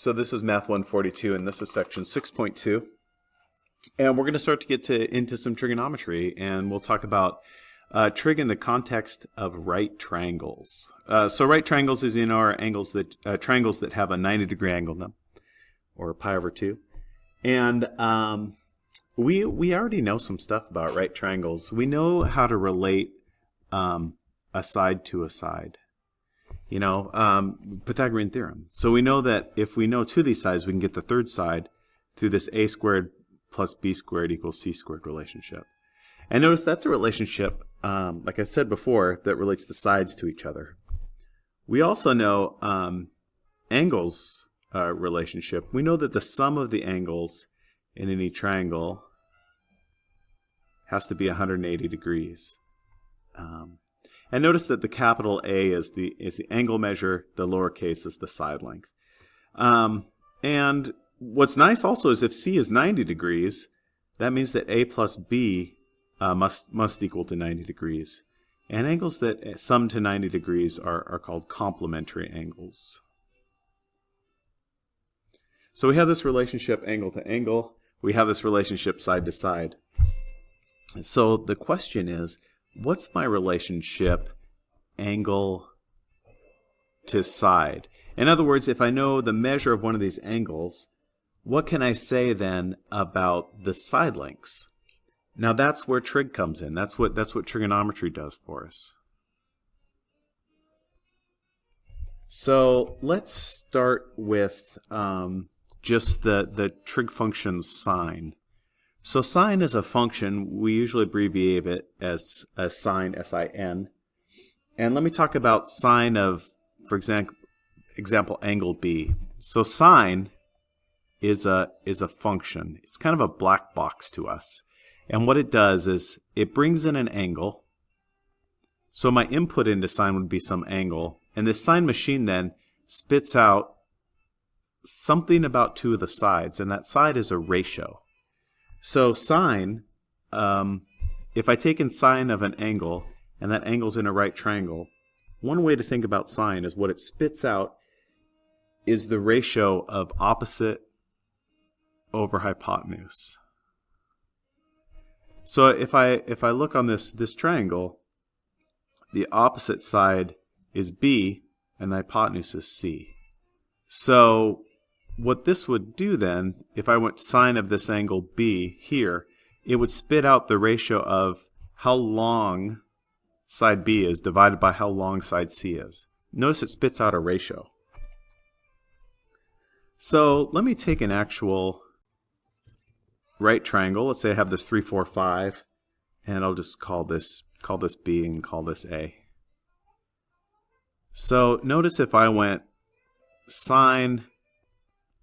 So this is Math 142 and this is section 6.2. And we're going to start to get to into some trigonometry and we'll talk about uh, trig in the context of right triangles. Uh, so right triangles is in our angles that uh, triangles that have a 90 degree angle in them or pi over 2. And um, we we already know some stuff about right triangles. We know how to relate um, a side to a side you know, um, Pythagorean theorem. So we know that if we know two of these sides, we can get the third side through this a squared plus b squared equals c squared relationship. And notice that's a relationship, um, like I said before, that relates the sides to each other. We also know um, angles uh, relationship. We know that the sum of the angles in any triangle has to be 180 degrees. Um, and notice that the capital A is the is the angle measure, the lowercase is the side length. Um, and what's nice also is if C is 90 degrees, that means that A plus B uh, must must equal to 90 degrees. And angles that sum to 90 degrees are, are called complementary angles. So we have this relationship angle to angle. We have this relationship side to side. So the question is, what's my relationship angle to side? In other words, if I know the measure of one of these angles, what can I say then about the side lengths? Now that's where trig comes in. That's what that's what trigonometry does for us. So let's start with um, just the the trig function sine. So sine is a function, we usually abbreviate it as, as sine, S-I-N. And let me talk about sine of, for example, example angle B. So sine is a, is a function. It's kind of a black box to us. And what it does is it brings in an angle. So my input into sine would be some angle. And this sine machine then spits out something about two of the sides. And that side is a ratio. So sine, um, if I take in sine of an angle, and that angle's in a right triangle, one way to think about sine is what it spits out is the ratio of opposite over hypotenuse. So if I if I look on this this triangle, the opposite side is B and the hypotenuse is C. So what this would do then, if I went sine of this angle B here, it would spit out the ratio of how long side B is divided by how long side C is. Notice it spits out a ratio. So let me take an actual right triangle. Let's say I have this 3, 4, 5, and I'll just call this call this B and call this A. So notice if I went sine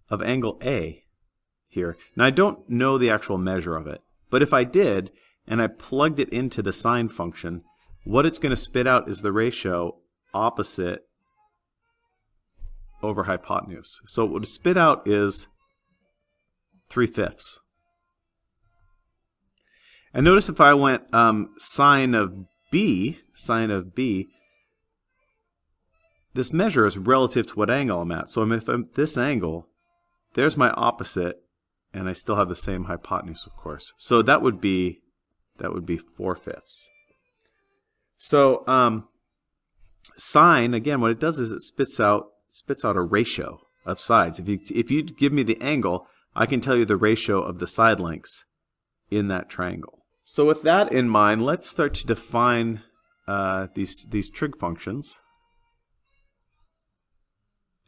of angle A here. Now I don't know the actual measure of it, but if I did, and I plugged it into the sine function, what it's going to spit out is the ratio opposite over hypotenuse. So what it spit out is 3 fifths. And notice if I went um, sine of B, sine of B, this measure is relative to what angle I'm at. So if I'm at this angle, there's my opposite, and I still have the same hypotenuse, of course. So that would be that would be 4 fifths. So um, sine, again, what it does is it spits out spits out a ratio of sides. If you if you give me the angle, I can tell you the ratio of the side lengths in that triangle. So with that in mind, let's start to define uh, these these trig functions.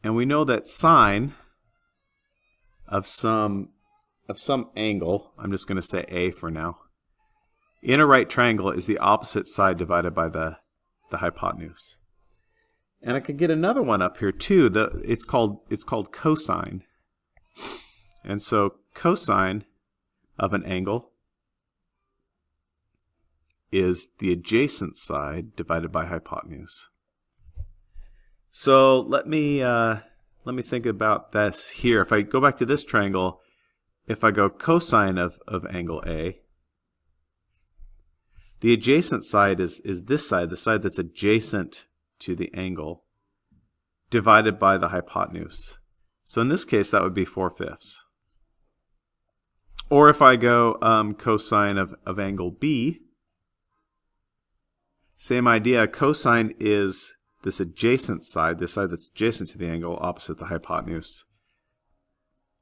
And we know that sine of some of some angle, I'm just going to say A for now, in a right triangle is the opposite side divided by the, the hypotenuse. And I could get another one up here too. The, it's called it's called cosine. And so cosine of an angle is the adjacent side divided by hypotenuse. So let me uh, let me think about this here. If I go back to this triangle, if I go cosine of, of angle A, the adjacent side is, is this side, the side that's adjacent to the angle, divided by the hypotenuse. So in this case, that would be 4 fifths. Or if I go um, cosine of, of angle B, same idea, cosine is this adjacent side, this side that's adjacent to the angle opposite the hypotenuse.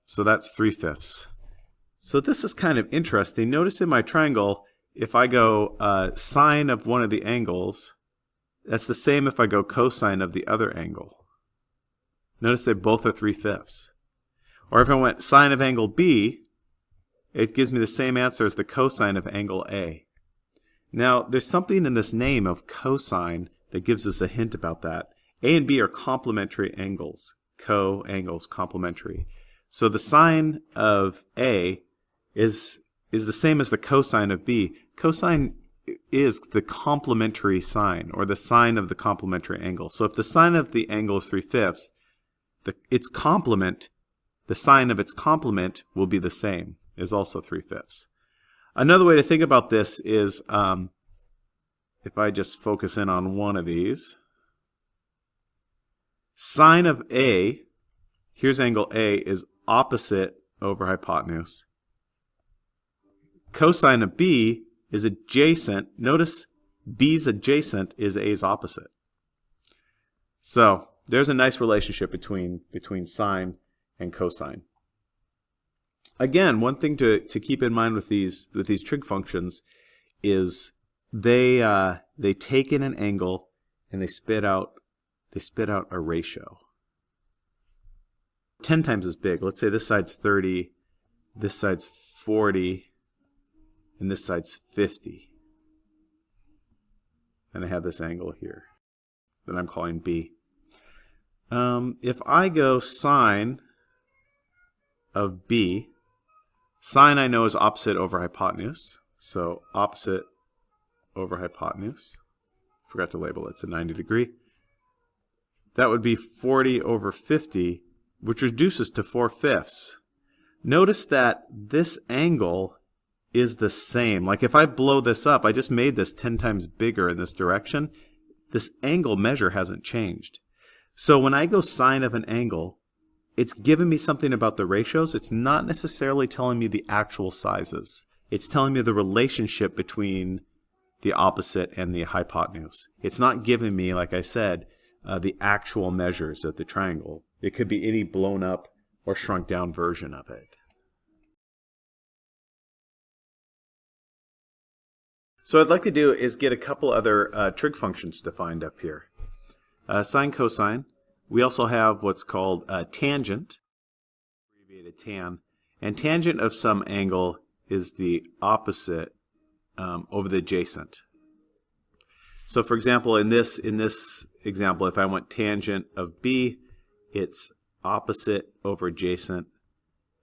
So that's 3 fifths. So this is kind of interesting. Notice in my triangle, if I go uh, sine of one of the angles, that's the same if I go cosine of the other angle. Notice they both are 3 fifths. Or if I went sine of angle B, it gives me the same answer as the cosine of angle A. Now, there's something in this name of cosine that gives us a hint about that. A and B are complementary angles. Co angles complementary. So the sine of A is is the same as the cosine of B. Cosine is the complementary sine, or the sine of the complementary angle. So if the sine of the angle is 3 fifths, the, its complement, the sine of its complement will be the same, is also 3 fifths. Another way to think about this is um, if I just focus in on one of these, sine of A, here's angle A, is opposite over hypotenuse. Cosine of B is adjacent. Notice B's adjacent is A's opposite. So there's a nice relationship between, between sine and cosine. Again, one thing to, to keep in mind with these, with these trig functions is they, uh, they take in an angle and they spit out, they spit out a ratio. 10 times as big. Let's say this side's 30, this side's 40, and this side's 50. And I have this angle here that I'm calling B. Um, if I go sine of B, sine I know is opposite over hypotenuse, so opposite over hypotenuse. Forgot to label it, it's a 90 degree. That would be 40 over 50, which reduces to 4 fifths. Notice that this angle is the same. Like if I blow this up, I just made this 10 times bigger in this direction. This angle measure hasn't changed. So when I go sine of an angle, it's giving me something about the ratios. It's not necessarily telling me the actual sizes. It's telling me the relationship between the opposite and the hypotenuse. It's not giving me, like I said, uh, the actual measures of the triangle. It could be any blown up or shrunk down version of it. So what I'd like to do is get a couple other uh, trig functions defined up here. Uh, sine, cosine. We also have what's called uh, tangent, abbreviated tan. And tangent of some angle is the opposite um, over the adjacent. So for example, in this in this example, if I want tangent of B, it's opposite over adjacent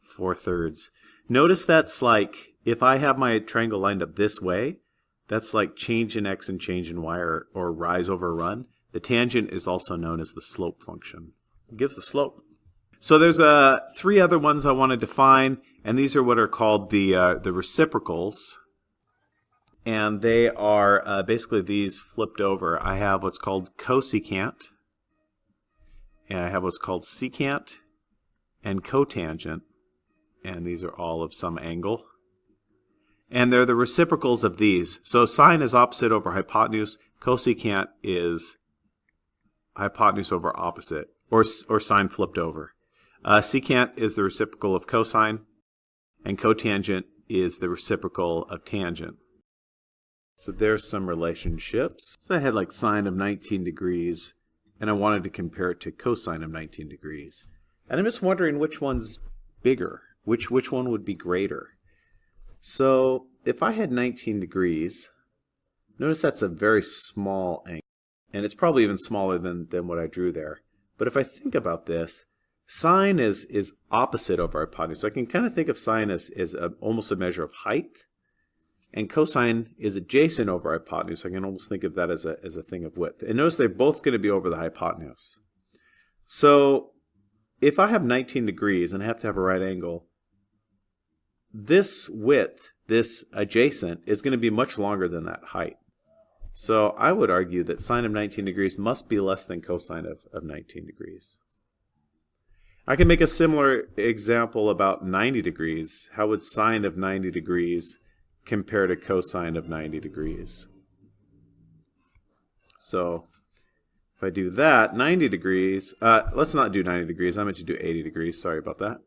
4 thirds. Notice that's like, if I have my triangle lined up this way, that's like change in x and change in y or, or rise over run. The tangent is also known as the slope function. It gives the slope. So there's uh, three other ones I want to define, and these are what are called the, uh, the reciprocals. And they are uh, basically these flipped over. I have what's called cosecant, and I have what's called secant and cotangent, and these are all of some angle and they're the reciprocals of these. So sine is opposite over hypotenuse, cosecant is hypotenuse over opposite, or, or sine flipped over. Uh, secant is the reciprocal of cosine, and cotangent is the reciprocal of tangent. So there's some relationships. So I had like sine of 19 degrees, and I wanted to compare it to cosine of 19 degrees. And I'm just wondering which one's bigger, which, which one would be greater. So if I had 19 degrees, notice that's a very small angle. And it's probably even smaller than, than what I drew there. But if I think about this, sine is, is opposite over hypotenuse. So I can kind of think of sine as, as a, almost a measure of height. And cosine is adjacent over hypotenuse. I can almost think of that as a, as a thing of width. And notice they're both going to be over the hypotenuse. So if I have 19 degrees and I have to have a right angle, this width, this adjacent, is going to be much longer than that height. So I would argue that sine of 19 degrees must be less than cosine of, of 19 degrees. I can make a similar example about 90 degrees. How would sine of 90 degrees compare to cosine of 90 degrees? So if I do that, 90 degrees, uh, let's not do 90 degrees, I meant to do 80 degrees, sorry about that.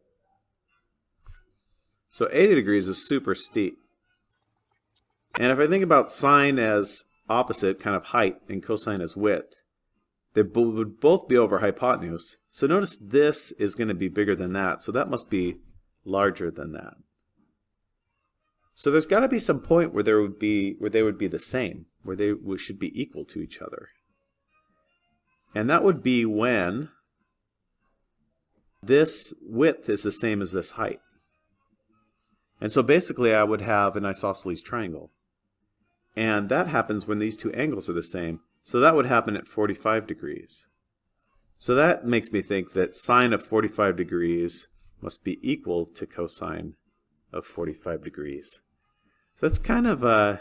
So 80 degrees is super steep. And if I think about sine as opposite, kind of height, and cosine as width, they would both be over hypotenuse. So notice this is going to be bigger than that, so that must be larger than that. So there's got to be some point where there would be where they would be the same, where they should be equal to each other. And that would be when this width is the same as this height. And so basically I would have an isosceles triangle. And that happens when these two angles are the same. So that would happen at 45 degrees. So that makes me think that sine of 45 degrees must be equal to cosine of 45 degrees. So that's kind of uh,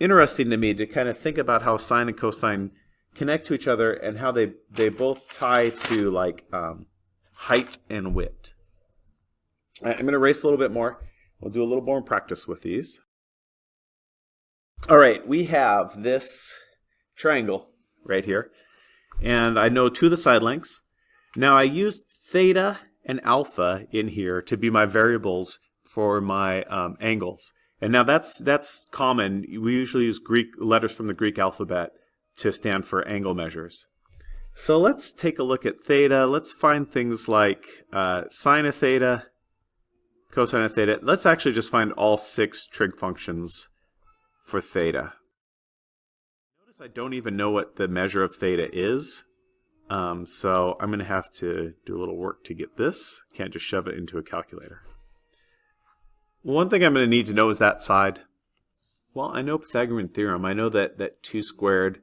interesting to me to kind of think about how sine and cosine connect to each other and how they, they both tie to like um, height and width. I'm going to erase a little bit more. We'll do a little more practice with these. All right, we have this triangle right here. And I know two of the side lengths. Now I used theta and alpha in here to be my variables for my um, angles. And now that's that's common. We usually use Greek letters from the Greek alphabet to stand for angle measures. So let's take a look at theta. Let's find things like uh, sine of theta, cosine of theta. Let's actually just find all six trig functions for theta. Notice I don't even know what the measure of theta is. Um, so I'm going to have to do a little work to get this. Can't just shove it into a calculator. One thing I'm going to need to know is that side. Well, I know Pythagorean theorem. I know that, that 2 squared,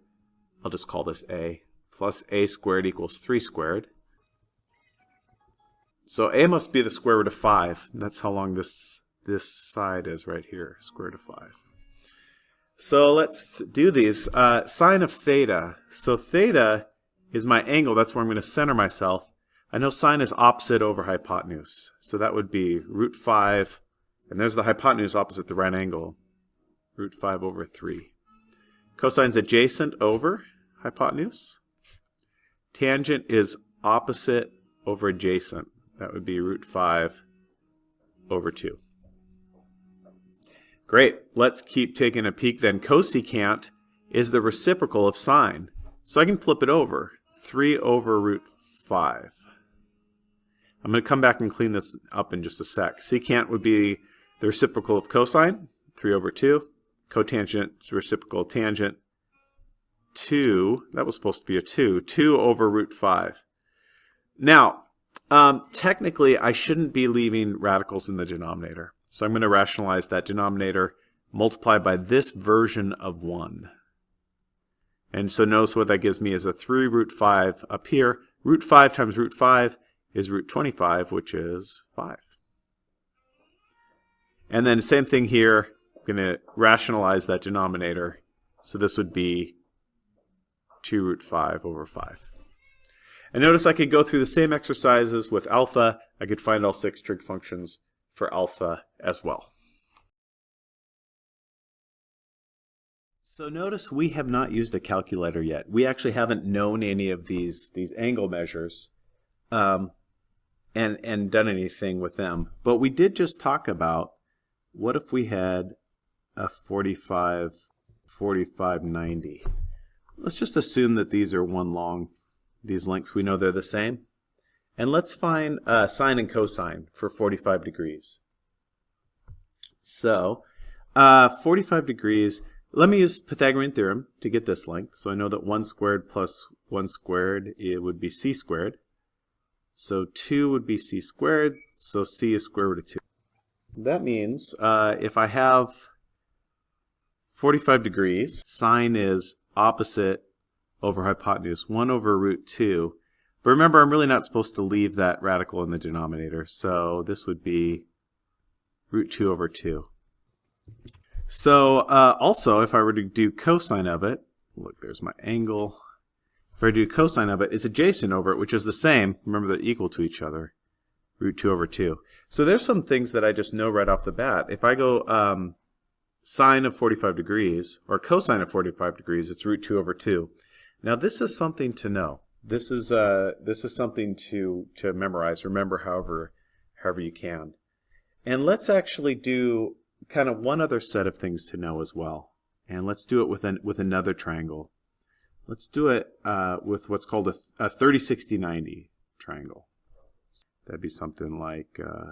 I'll just call this a, plus a squared equals 3 squared. So a must be the square root of 5. That's how long this, this side is right here, square root of 5. So let's do these. Uh, sine of theta. So theta is my angle. That's where I'm going to center myself. I know sine is opposite over hypotenuse. So that would be root 5. And there's the hypotenuse opposite the right angle. Root 5 over 3. Cosine's adjacent over hypotenuse. Tangent is opposite over adjacent. That would be root 5 over 2. Great. Let's keep taking a peek then. Cosecant is the reciprocal of sine. So I can flip it over. 3 over root 5. I'm going to come back and clean this up in just a sec. Secant would be the reciprocal of cosine, 3 over 2. Cotangent reciprocal tangent, 2. That was supposed to be a 2. 2 over root 5. Now, um, technically, I shouldn't be leaving radicals in the denominator. So I'm going to rationalize that denominator multiplied by this version of 1. And so notice what that gives me is a 3 root 5 up here. Root 5 times root 5 is root 25, which is 5. And then same thing here, I'm going to rationalize that denominator. So this would be 2 root 5 over 5. And notice I could go through the same exercises with alpha. I could find all six trig functions for alpha as well. So notice we have not used a calculator yet. We actually haven't known any of these, these angle measures um, and, and done anything with them. But we did just talk about what if we had a 45, 45, 90. Let's just assume that these are one long. These lengths, we know they're the same. And let's find uh, sine and cosine for 45 degrees. So, uh, 45 degrees, let me use Pythagorean theorem to get this length. So I know that 1 squared plus 1 squared, it would be c squared. So 2 would be c squared, so c is square root of 2. That means uh, if I have 45 degrees, sine is opposite over hypotenuse, 1 over root 2. But remember, I'm really not supposed to leave that radical in the denominator, so this would be root 2 over 2. So uh, also, if I were to do cosine of it, look, there's my angle. if I do cosine of it, it's adjacent over it, which is the same. Remember, they're equal to each other. Root 2 over 2. So there's some things that I just know right off the bat. If I go um, sine of 45 degrees, or cosine of 45 degrees, it's root 2 over 2. Now this is something to know. This is uh, this is something to to memorize. Remember, however, however you can. And let's actually do kind of one other set of things to know as well. And let's do it with an with another triangle. Let's do it uh, with what's called a, a 30, 60, 90 triangle. That'd be something like uh,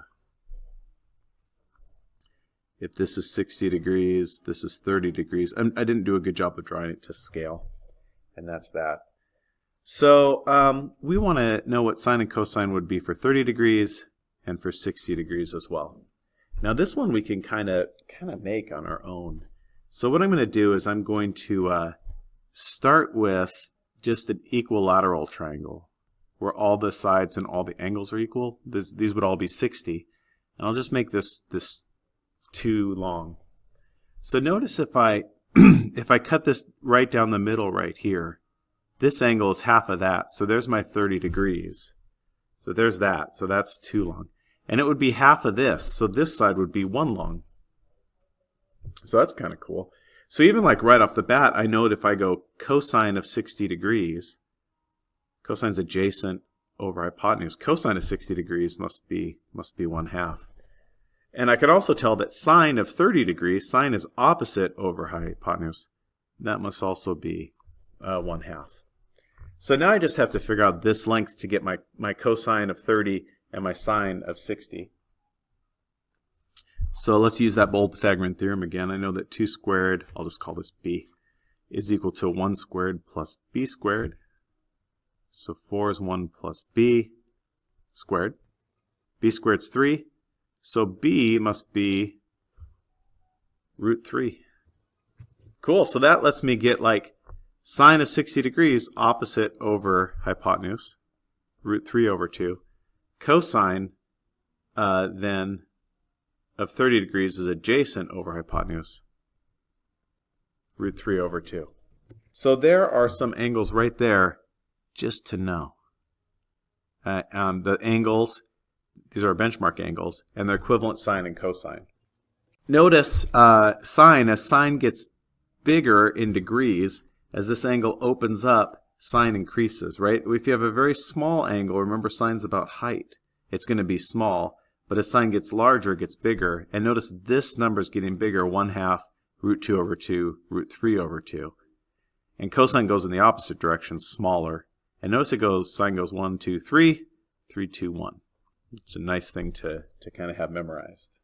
if this is 60 degrees, this is 30 degrees. I'm, I did not do a good job of drawing it to scale, and that's that. So um, we want to know what sine and cosine would be for 30 degrees and for 60 degrees as well. Now this one we can kind of kind of make on our own. So what I'm going to do is I'm going to uh, start with just an equilateral triangle where all the sides and all the angles are equal. This, these would all be 60. And I'll just make this this too long. So notice if I if I cut this right down the middle right here, this angle is half of that. So there's my 30 degrees. So there's that. So that's too long. And it would be half of this. So this side would be one long. So that's kind of cool. So even like right off the bat, I know that if I go cosine of 60 degrees, cosine's adjacent over hypotenuse. Cosine of 60 degrees must be must be 1 half. And I could also tell that sine of 30 degrees, sine is opposite over hypotenuse. That must also be uh, 1 half. So now I just have to figure out this length to get my, my cosine of 30 and my sine of 60. So let's use that bold Pythagorean theorem again. I know that 2 squared, I'll just call this b, is equal to 1 squared plus b squared. So 4 is 1 plus b squared. b squared is 3. So b must be root 3. Cool, so that lets me get like sine of 60 degrees opposite over hypotenuse, root 3 over 2. Cosine uh, then of 30 degrees is adjacent over hypotenuse, root 3 over 2. So there are some angles right there just to know. Uh, um, the angles, these are benchmark angles, and their equivalent sine and cosine. Notice uh, sine, as sine gets bigger in degrees, as this angle opens up, sine increases, right? If you have a very small angle, remember sine's about height. It's going to be small. But as sine gets larger, it gets bigger. And notice this number is getting bigger, 1 half root 2 over 2, root 3 over 2. And cosine goes in the opposite direction, smaller. And notice it goes, sine goes 1, 2, 3, 3, 2, 1. It's a nice thing to, to kind of have memorized.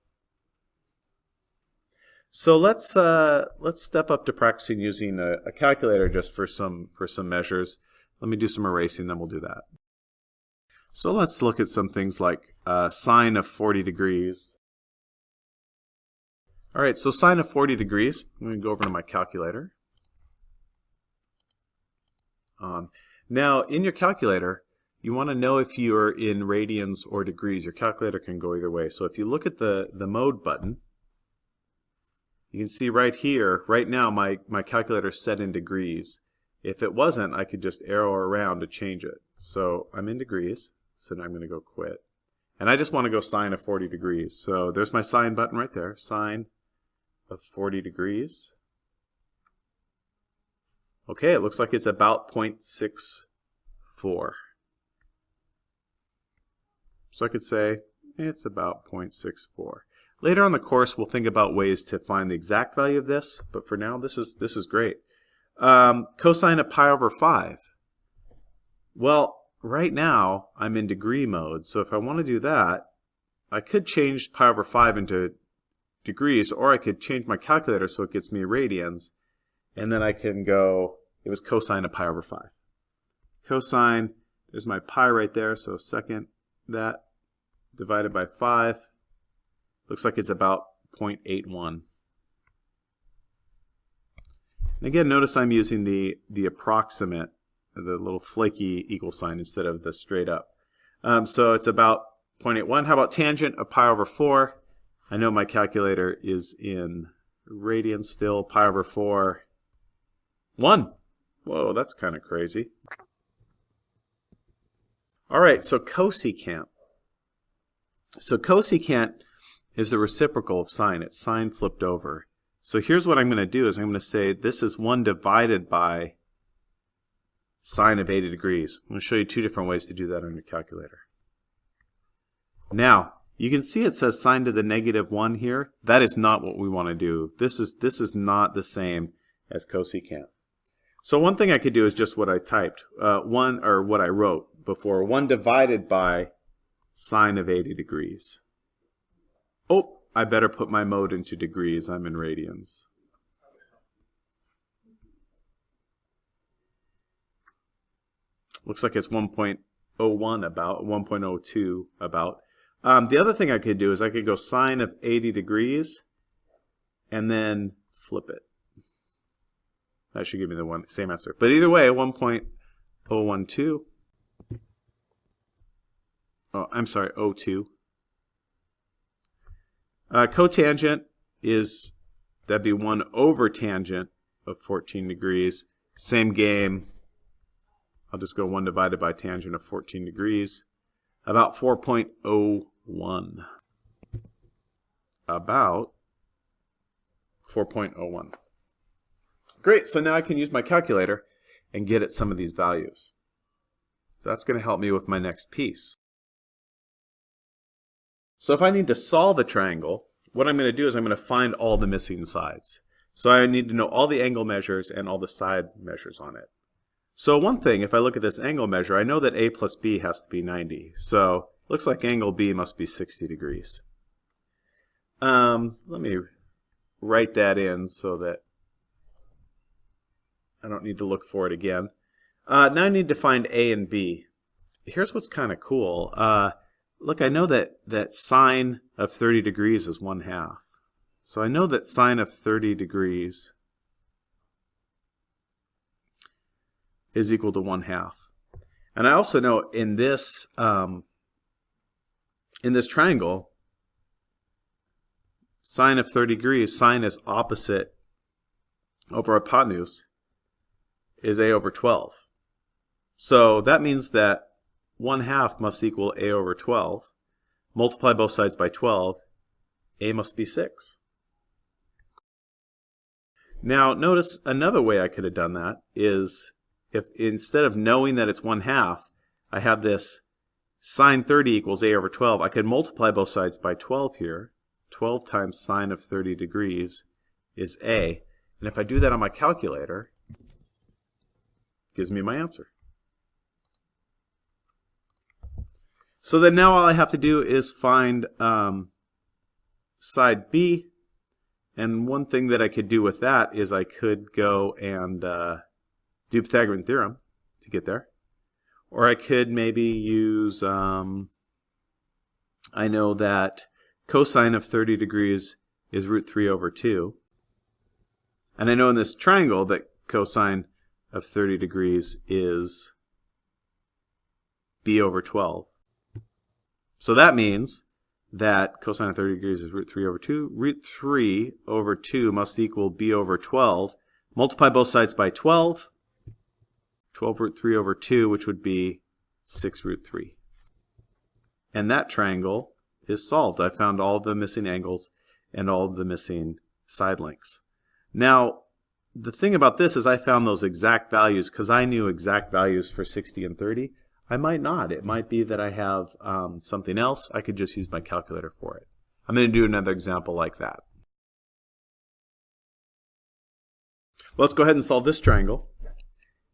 So let's uh, let's step up to practicing using a, a calculator just for some for some measures. Let me do some erasing, then we'll do that. So let's look at some things like uh, sine of 40 degrees. All right, so sine of 40 degrees, I'm going to go over to my calculator. Um, now, in your calculator, you want to know if you're in radians or degrees. Your calculator can go either way. So if you look at the, the mode button, you can see right here, right now, my, my calculator is set in degrees. If it wasn't, I could just arrow around to change it. So I'm in degrees. So now I'm going to go quit. And I just want to go sine of 40 degrees. So there's my sine button right there, sine of 40 degrees. Okay, it looks like it's about 0.64. So I could say it's about 0.64. Later on the course, we'll think about ways to find the exact value of this, but for now, this is this is great. Um, cosine of pi over 5. Well, right now I'm in degree mode, so if I want to do that, I could change pi over 5 into degrees, or I could change my calculator so it gets me radians, and then I can go, it was cosine of pi over 5. Cosine, there's my pi right there, so second that divided by 5, looks like it's about 0.81. And again, notice I'm using the, the approximate the little flaky equal sign instead of the straight up. Um, so it's about 0.81. How about tangent of pi over 4? I know my calculator is in radians still. Pi over 4, 1. Whoa, that's kind of crazy. All right, so cosecant. So cosecant is the reciprocal of sine. It's sine flipped over. So here's what I'm going to do is I'm going to say this is 1 divided by sine of 80 degrees. I'm going to show you two different ways to do that on your calculator. Now, you can see it says sine to the negative 1 here. That is not what we want to do. This is, this is not the same as cosecant. So one thing I could do is just what I typed, uh, 1 or what I wrote before, 1 divided by sine of 80 degrees. Oh, I better put my mode into degrees. I'm in radians. Looks like it's 1.01 about, 1.02 about. Um, the other thing I could do is I could go sine of 80 degrees and then flip it. That should give me the one same answer. But either way, 1.012. Oh, I'm sorry, 02. Uh, cotangent is, that'd be 1 over tangent of 14 degrees. Same game. I'll just go 1 divided by tangent of 14 degrees. About 4.01. about 4.01. Great, so now I can use my calculator and get at some of these values. So that's going to help me with my next piece. So if I need to solve a triangle, what I'm going to do is I'm going to find all the missing sides. So I need to know all the angle measures and all the side measures on it. So one thing, if I look at this angle measure, I know that A plus B has to be 90. So Looks like angle B must be 60 degrees. Um, let me write that in so that I don't need to look for it again. Uh, now I need to find A and B. Here's what's kind of cool. Uh, look, I know that, that sine of 30 degrees is 1 half. So I know that sine of 30 degrees is equal to 1 half. And I also know in this um, in this triangle, sine of 30 degrees, sine is opposite over hypotenuse, is a over 12. So that means that 1 half must equal a over 12. Multiply both sides by 12, a must be 6. Now notice another way I could have done that is if instead of knowing that it's 1 half, I have this sine 30 equals a over 12. I could multiply both sides by 12 here. 12 times sine of 30 degrees is a. And if I do that on my calculator, gives me my answer. So then now all I have to do is find um, side B. And one thing that I could do with that is I could go and uh, do Pythagorean theorem to get there. Or I could maybe use, um, I know that cosine of 30 degrees is root 3 over 2. And I know in this triangle that cosine of 30 degrees is b over 12. So that means that cosine of 30 degrees is root 3 over 2. Root 3 over 2 must equal b over 12. Multiply both sides by 12. 12 root 3 over 2, which would be 6 root 3. And that triangle is solved. I found all the missing angles and all the missing side lengths. Now, the thing about this is I found those exact values because I knew exact values for 60 and 30. I might not. It might be that I have um, something else. I could just use my calculator for it. I'm going to do another example like that. Let's go ahead and solve this triangle.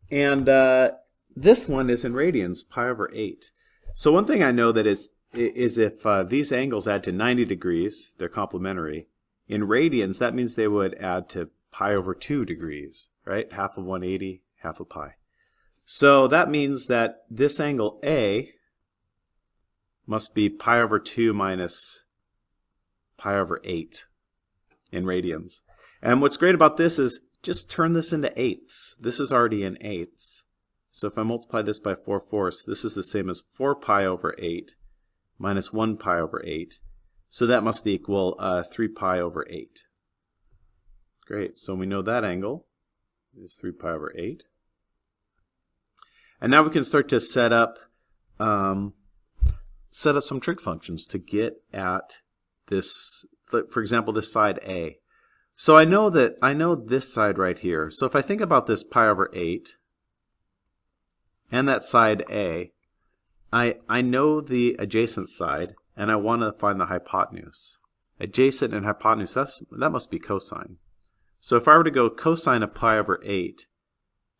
And uh, this one is in radians, pi over 8. So one thing I know that is is if uh, these angles add to 90 degrees, they're complementary. In radians, that means they would add to pi over 2 degrees, right? Half of 180, half of pi. So that means that this angle A must be pi over 2 minus pi over 8 in radians. And what's great about this is just turn this into eighths. This is already in eighths. So if I multiply this by 4 fourths, this is the same as 4 pi over 8 minus 1 pi over 8. So that must equal uh, 3 pi over 8. Great, so we know that angle is 3 pi over 8. And now we can start to set up um, set up some trig functions to get at this, for example, this side A. So I know that I know this side right here. So if I think about this pi over 8 and that side A, I, I know the adjacent side and I want to find the hypotenuse. Adjacent and hypotenuse, that's, that must be cosine. So if I were to go cosine of pi over 8,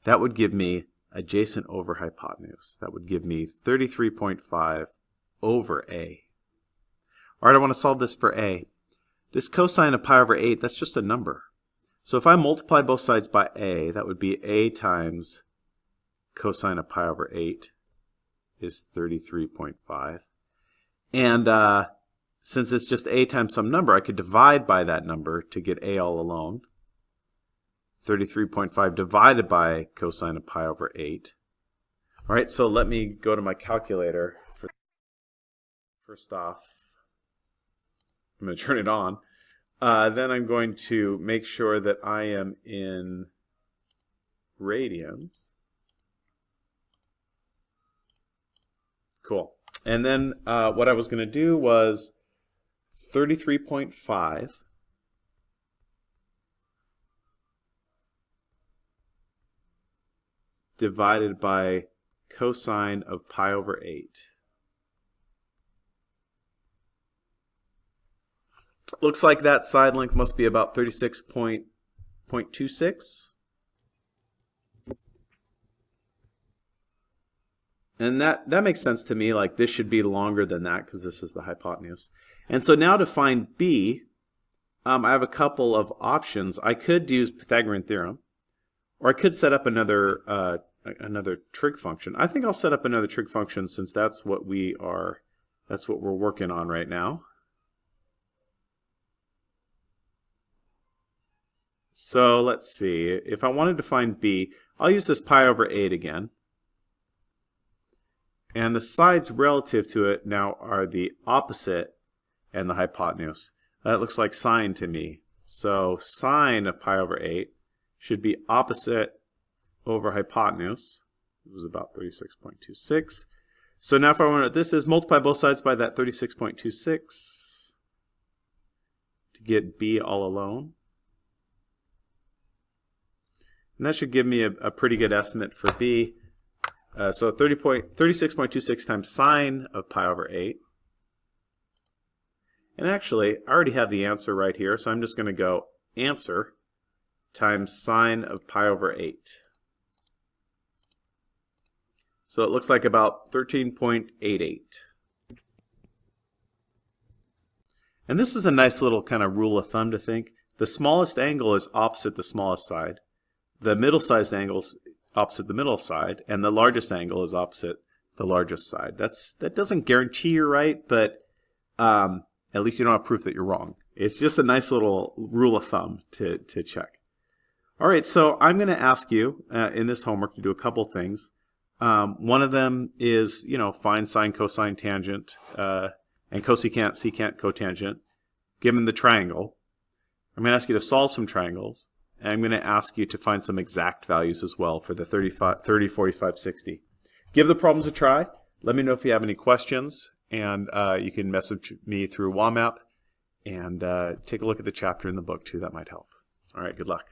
that would give me adjacent over hypotenuse. That would give me 33.5 over A. All right, I want to solve this for A. This cosine of pi over 8, that's just a number. So if I multiply both sides by a, that would be a times cosine of pi over 8 is 33.5. And uh, since it's just a times some number, I could divide by that number to get a all alone. 33.5 divided by cosine of pi over 8. All right, so let me go to my calculator. First off, I'm going to turn it on. Uh, then I'm going to make sure that I am in radians. Cool. And then uh, what I was going to do was 33.5 divided by cosine of pi over 8. Looks like that side length must be about 36.26. And that, that makes sense to me, like this should be longer than that because this is the hypotenuse. And so now to find b, um, I have a couple of options. I could use Pythagorean theorem, or I could set up another uh, another trig function. I think I'll set up another trig function since that's what we are, that's what we're working on right now. So let's see, if I wanted to find b, I'll use this pi over 8 again. And the sides relative to it now are the opposite and the hypotenuse. That looks like sine to me. So sine of pi over 8 should be opposite over hypotenuse. It was about 36.26. So now if I want to, this is multiply both sides by that 36.26 to get b all alone. And that should give me a, a pretty good estimate for b. Uh, so 30 point, 36.26 times sine of pi over 8. And actually, I already have the answer right here, so I'm just going to go answer times sine of pi over 8. So it looks like about 13.88. And this is a nice little kind of rule of thumb to think. The smallest angle is opposite the smallest side the middle-sized angle is opposite the middle side, and the largest angle is opposite the largest side. That's That doesn't guarantee you're right, but um, at least you don't have proof that you're wrong. It's just a nice little rule of thumb to, to check. All right, so I'm going to ask you uh, in this homework to do a couple things. Um, one of them is, you know, find sine, cosine, tangent, uh, and cosecant, secant, cotangent, given the triangle. I'm going to ask you to solve some triangles. And I'm going to ask you to find some exact values as well for the 35, 30, 45, 60. Give the problems a try. Let me know if you have any questions, and uh, you can message me through WAMAP and uh, take a look at the chapter in the book too. That might help. All right, good luck.